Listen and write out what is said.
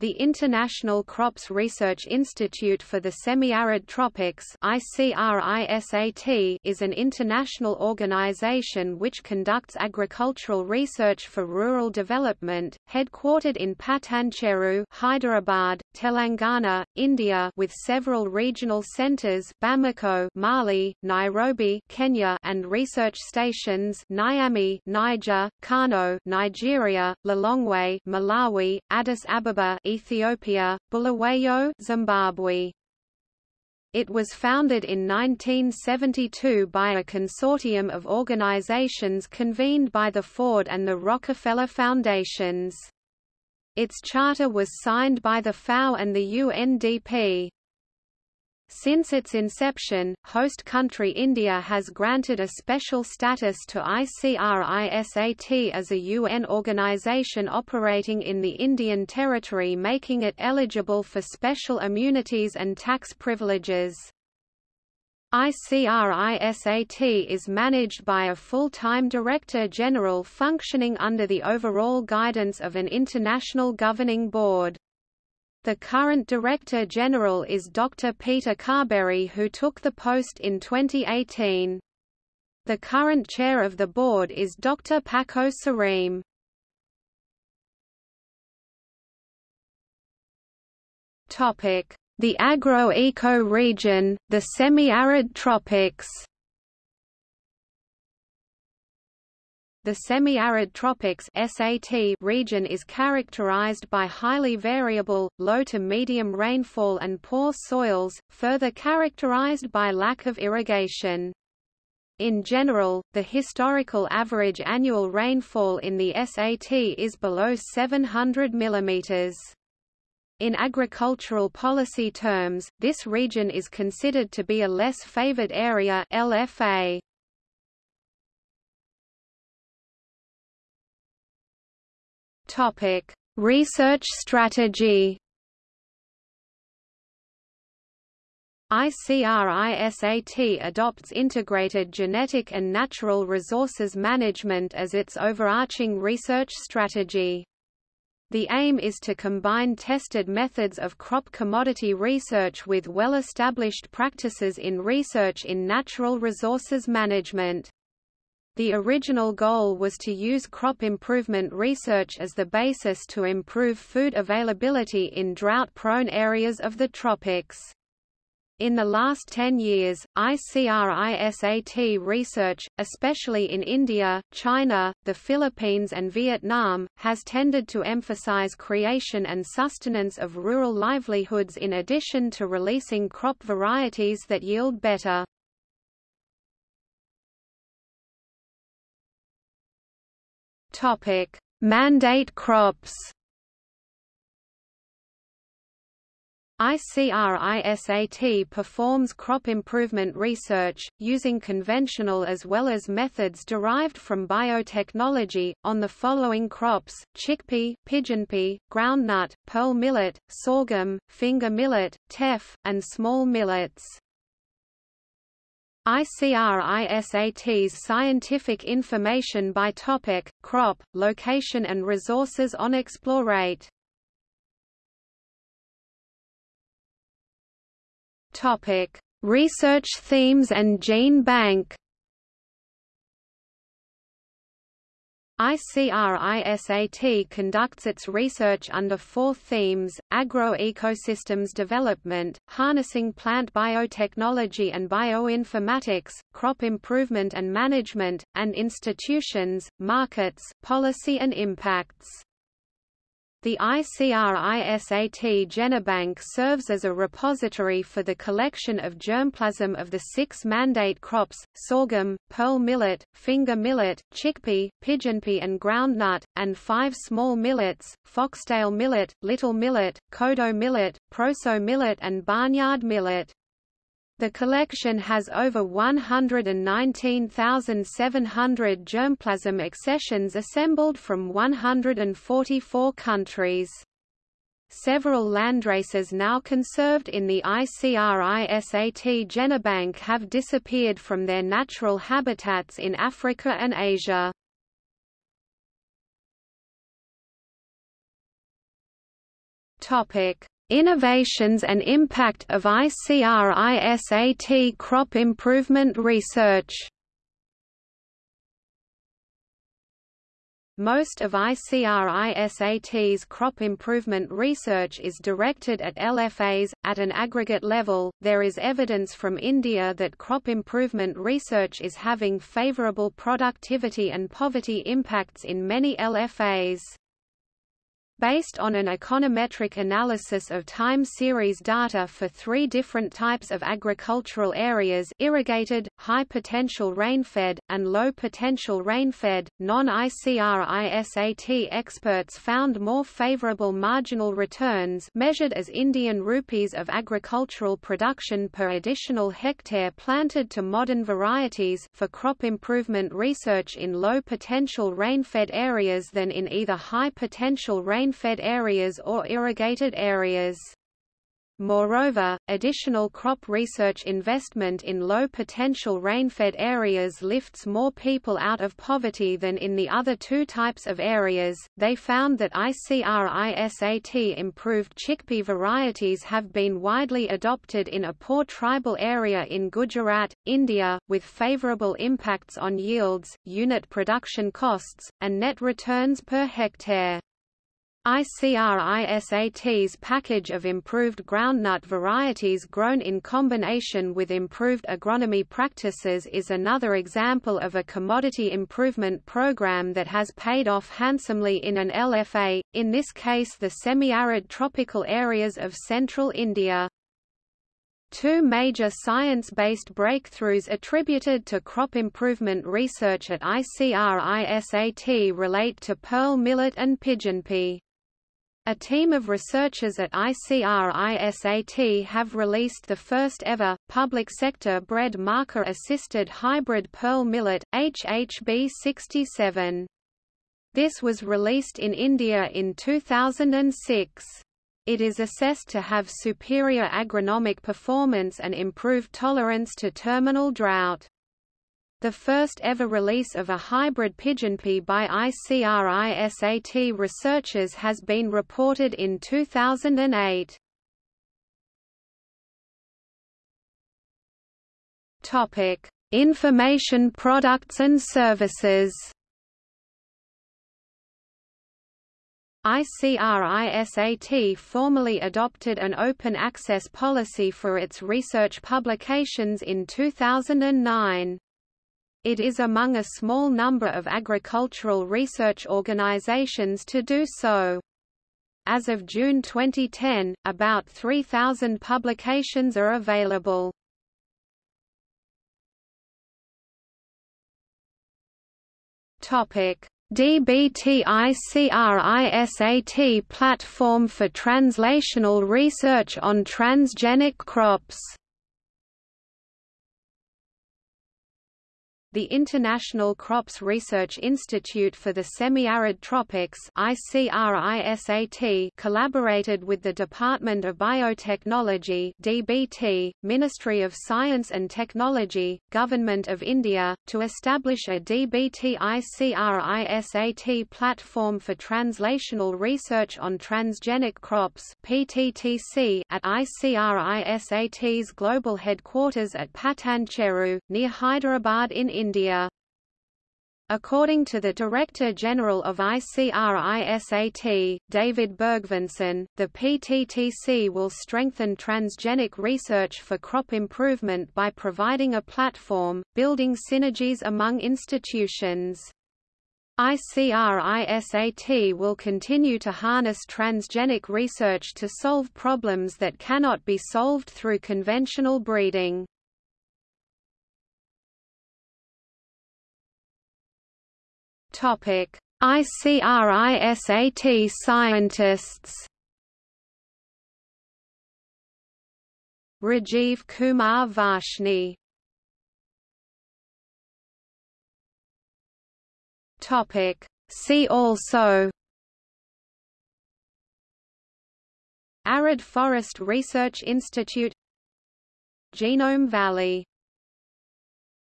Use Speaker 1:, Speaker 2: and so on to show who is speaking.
Speaker 1: the International Crops Research Institute for the Semi-Arid Tropics is an international organization which conducts agricultural research for rural development, headquartered in Patancheru, Hyderabad, Telangana, India with several regional centers Bamako, Mali, Nairobi, Kenya and research stations Niamey, Niger, Kano, Nigeria, Lilongwe, Malawi, Addis Ababa, Ethiopia, Bulawayo, Zimbabwe. It was founded in 1972 by a consortium of organizations convened by the Ford and the Rockefeller Foundations. Its charter was signed by the FAO and the UNDP. Since its inception, host country India has granted a special status to ICRISAT as a UN organization operating in the Indian territory making it eligible for special immunities and tax privileges. ICRISAT is managed by a full-time Director General functioning under the overall guidance of an international governing board. The current Director General is Dr. Peter Carberry who took the post in 2018. The current Chair of the Board is Dr. Paco Sereme. The agro-eco region, the semi-arid tropics The semi-arid tropics (SAT) region is characterized by highly variable, low to medium rainfall and poor soils, further characterized by lack of irrigation. In general, the historical average annual rainfall in the SAT is below 700 mm. In agricultural policy terms, this region is considered to be a less favored area LFA. Topic: Research strategy. ICRISAT adopts integrated genetic and natural resources management as its overarching research strategy. The aim is to combine tested methods of crop commodity research with well-established practices in research in natural resources management. The original goal was to use crop improvement research as the basis to improve food availability in drought-prone areas of the tropics. In the last 10 years, ICRISAT research, especially in India, China, the Philippines and Vietnam, has tended to emphasize creation and sustenance of rural livelihoods in addition to releasing crop varieties that yield better. Topic: Mandate crops. ICRISAT performs crop improvement research, using conventional as well as methods derived from biotechnology, on the following crops, chickpea, pigeonpea, groundnut, pearl millet, sorghum, finger millet, teff, and small millets. ICRISAT's scientific information by topic, crop, location and resources on EXPLOREit. Topic: Research themes and gene bank. ICRISAT conducts its research under four themes, agro-ecosystems development, harnessing plant biotechnology and bioinformatics, crop improvement and management, and institutions, markets, policy and impacts. The ICRISAT Genobank serves as a repository for the collection of germplasm of the six mandate crops, sorghum, pearl millet, finger millet, chickpea, pigeonpea and groundnut, and five small millets, foxtail millet, little millet, kodo millet, proso millet and barnyard millet. The collection has over 119,700 germplasm accessions assembled from 144 countries. Several landraces now conserved in the ICRISAT Genobank have disappeared from their natural habitats in Africa and Asia. Topic: Innovations and impact of ICRISAT crop improvement research. Most of ICRISAT's crop improvement research is directed at LFAs. At an aggregate level, there is evidence from India that crop improvement research is having favorable productivity and poverty impacts in many LFAs. Based on an econometric analysis of time series data for three different types of agricultural areas irrigated, high potential rainfed, and low potential rainfed, non-ICRISAT experts found more favorable marginal returns measured as Indian rupees of agricultural production per additional hectare planted to modern varieties for crop improvement research in low potential rainfed areas than in either high potential rain rain-fed areas or irrigated areas. Moreover, additional crop research investment in low-potential rain-fed areas lifts more people out of poverty than in the other two types of areas. They found that ICRISAT improved chickpea varieties have been widely adopted in a poor tribal area in Gujarat, India, with favorable impacts on yields, unit production costs, and net returns per hectare. ICRISAT's package of improved groundnut varieties grown in combination with improved agronomy practices is another example of a commodity improvement program that has paid off handsomely in an LFA, in this case the semi-arid tropical areas of central India. Two major science-based breakthroughs attributed to crop improvement research at ICRISAT relate to pearl millet and pigeonpea. A team of researchers at ICRISAT have released the first ever, public sector bred marker-assisted hybrid pearl millet, HHB67. This was released in India in 2006. It is assessed to have superior agronomic performance and improved tolerance to terminal drought. The first ever release of a hybrid pigeonpea by ICRISAT researchers has been reported in 2008. Topic: Information products and services. ICRISAT formally adopted an open access policy for its research publications in 2009. It is among a small number of agricultural research organizations to do so. As of June 2010, about 3,000 publications are available. Topic: DBTICRISAT platform for translational research on transgenic crops The International Crops Research Institute for the Semi-Arid Tropics ICRISAT collaborated with the Department of Biotechnology DBT, Ministry of Science and Technology, Government of India, to establish a DBT ICRISAT platform for translational research on transgenic crops PTTC at ICRISAT's global headquarters at Patancheru, near Hyderabad in India. According to the Director General of ICRISAT, David Bergvinson, the PTTC will strengthen transgenic research for crop improvement by providing a platform, building synergies among institutions. ICRISAT will continue to harness transgenic research to solve problems that cannot be solved through conventional breeding. Topic: ICRISAT scientists. Rajeev Kumar Varshney. Topic: See also. Arid Forest Research Institute Genome Valley